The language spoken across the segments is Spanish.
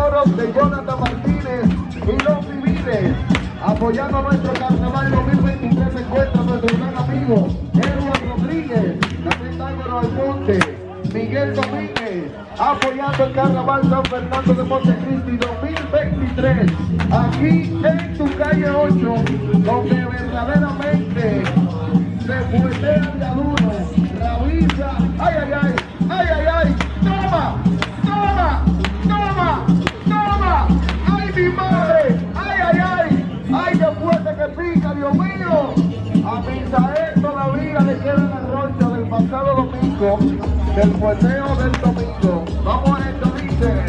los toros de Jonathan Martínez y los civiles apoyando nuestro carnaval 2023 se encuentra nuestro gran amigo Edward Rodríguez, Pentágono Almonte, Miguel Domínguez, apoyando el carnaval San Fernando de Montecristi 2023, aquí en tu calle 8, donde verdaderamente se fuetea de aduro, rabiza, ay, ay, ay, del fueteo del domingo. Vamos a esto, dice.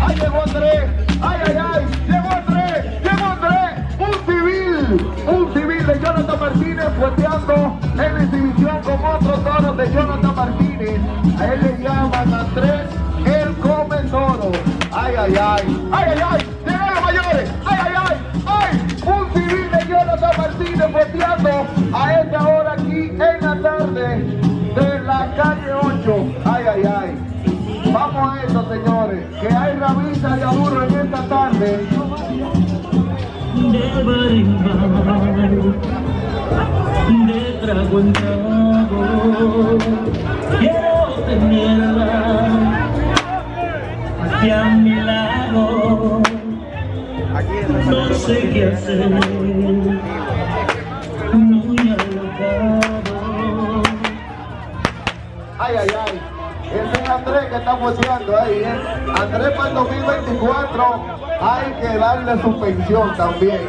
¡Ay, llegó Andrés! ¡Ay, ay, ay! ¡Llegó Andrés! ¡Llegó Andrés! ¡Un civil! ¡Un civil de Jonathan Martínez fueteando en exhibición con otros toros de Jonathan Martínez! A él le llaman Andrés el come toro. ¡Ay, ay, ay! ¡Ay, ay, ay! Señores, que hay rabiza de aduro en esta tarde. de bar en bar, de trago en trago, quiero tenerla aquí a mi lado, no sé qué hacer, es Andrés que está boceando ahí, ¿eh? Andrés para el 2024 hay que darle su pensión también.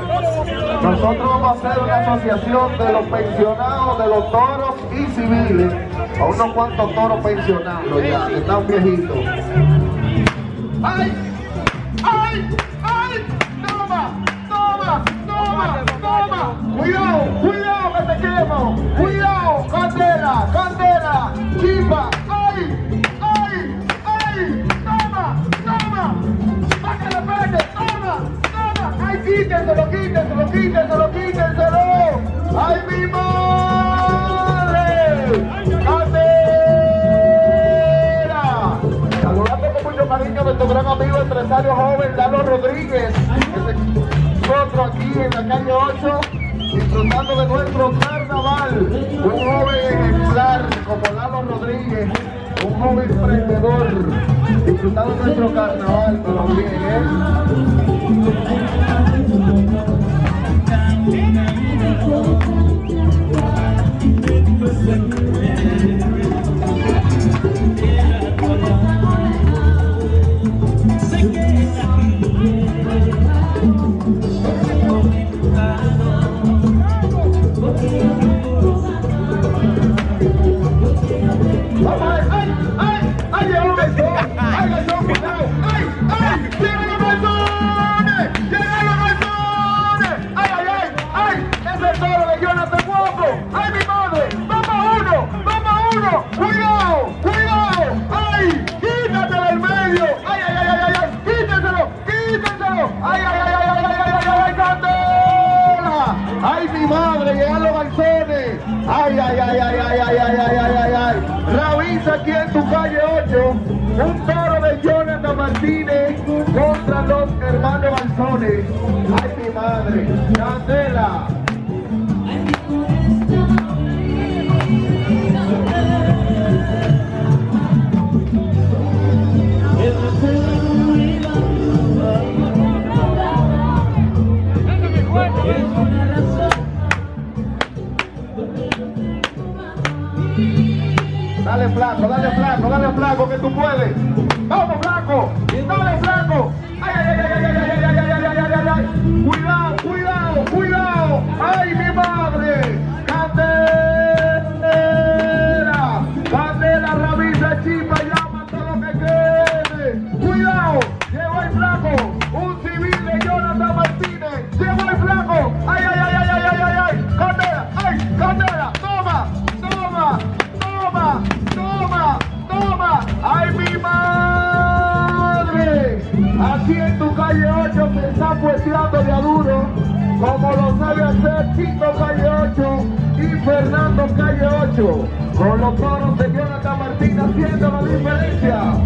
Nosotros vamos a hacer una asociación de los pensionados, de los toros y civiles. A unos cuantos toros pensionados ya, que están viejitos. ¡Ay! ¡Ay! ¡Ay! ¡Toma! ¡Toma! ¡Toma! ¡Toma! ¡Cuidado! ¡Cuidado que te quemo! ¡Cuidado! ¡Candela! ¡Candela! ¡Chipa! ¡Quítenselo! ¡Quítenselo! ¡Quítenselo! ¡Quítenselo! ¡Ay, mi madre! ¡Candela! Saludando con mucho cariño a nuestro gran amigo empresario joven Lalo Rodríguez, que se aquí en la calle 8, disfrutando de nuestro carnaval. Un joven ejemplar como Lalo Rodríguez, un joven emprendedor, disfrutando nuestro carnaval, pero Balzones. ¡Ay, mi madre! ¡Candela! Dale flaco, dale flaco, dale flaco que tú puedes. Vamos flaco, dale flaco. uma.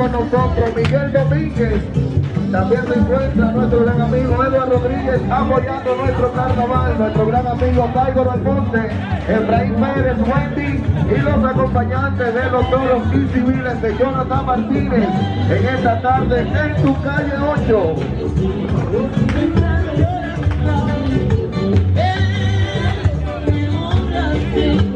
Con nosotros Miguel Domínguez. También se encuentra nuestro gran amigo Eduardo Rodríguez apoyando nuestro carnaval, nuestro gran amigo Taigor Alfonte, Efraín Pérez, Wendy y los acompañantes de los toros y civiles de Jonathan Martínez en esta tarde en tu calle 8. ¡Ay!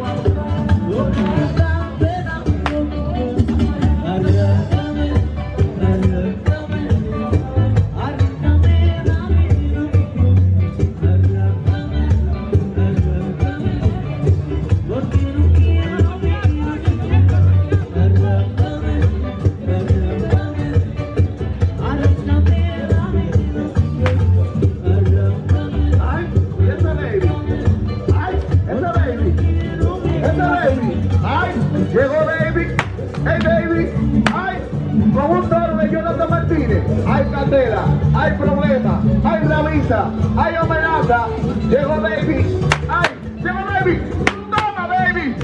¡Hay ravisa! ¡Hay amenaza! ¡Llegó baby! ¡Ay! ¡Llegó baby! ¡Toma baby!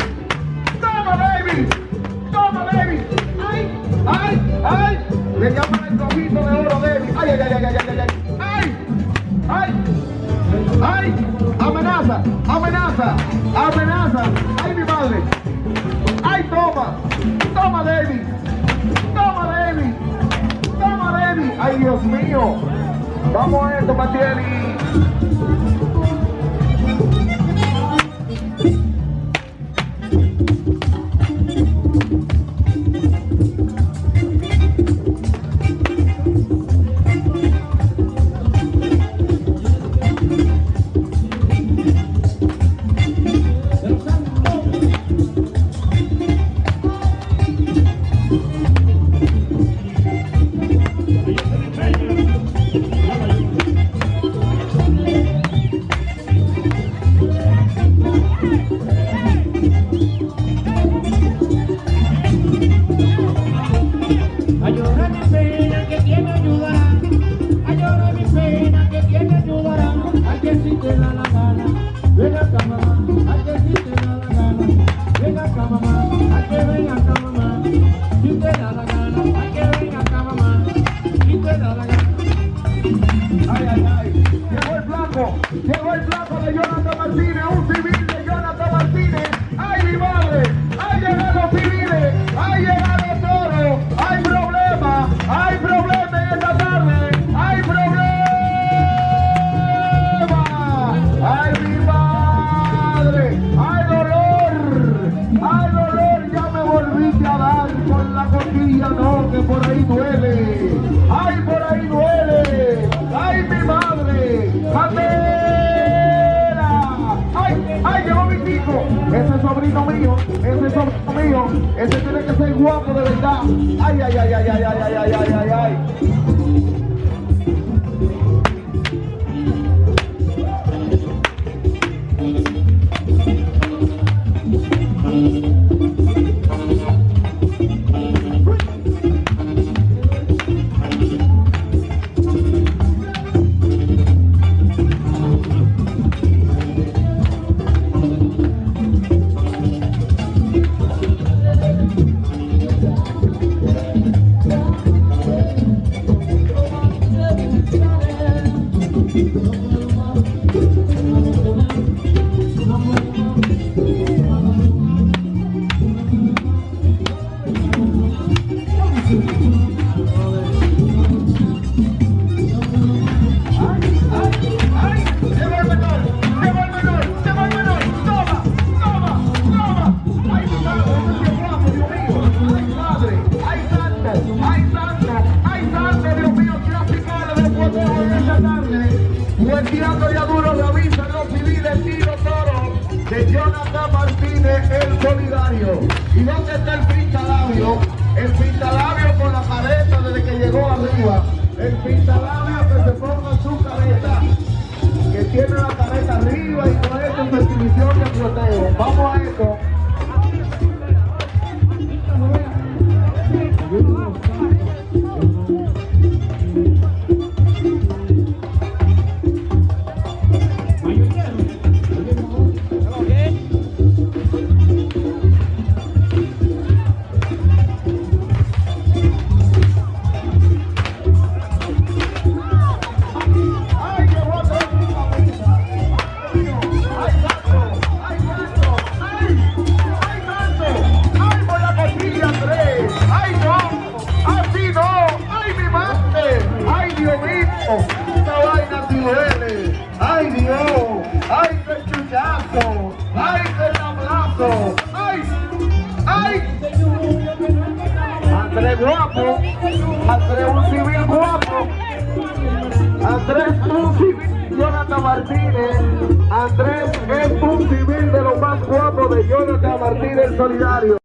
¡Toma baby! ¡Toma baby! ¡Ay! ¡Ay! ¡Ay! Le llaman el trofito de oro baby. ¡Ay, ay, ay, ay, ay, ay! ¡Ay! ¡Ay! ¡Ay! ¡Ay! ¡Amenaza! ¡Amenaza! ¡Amenaza! ¡Ay, mi madre! ¡Ay, toma! ¡Toma, David! ¡Toma, David! ¡Toma, David! ¡Ay, Dios mío! Vamos a esto, Matieli. Enrique la Habana. Tiene que ser guapo de verdad. ¡Ay, ay, ay, ay, ay, ay, ay, ay, ay, ay! El pintalado. Andrés guapo. Andrés un civil guapo. Andrés un civil Jonathan Martínez. Andrés es un civil de los más guapos de Jonathan Martínez Solidario.